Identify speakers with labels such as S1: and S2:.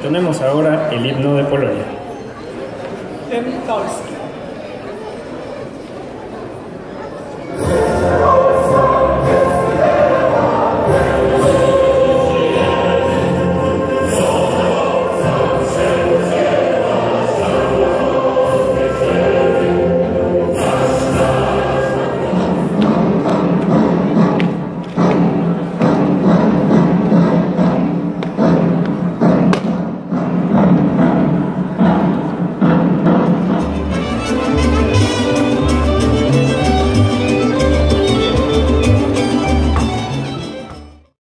S1: Entonemos ahora el himno de Polonia.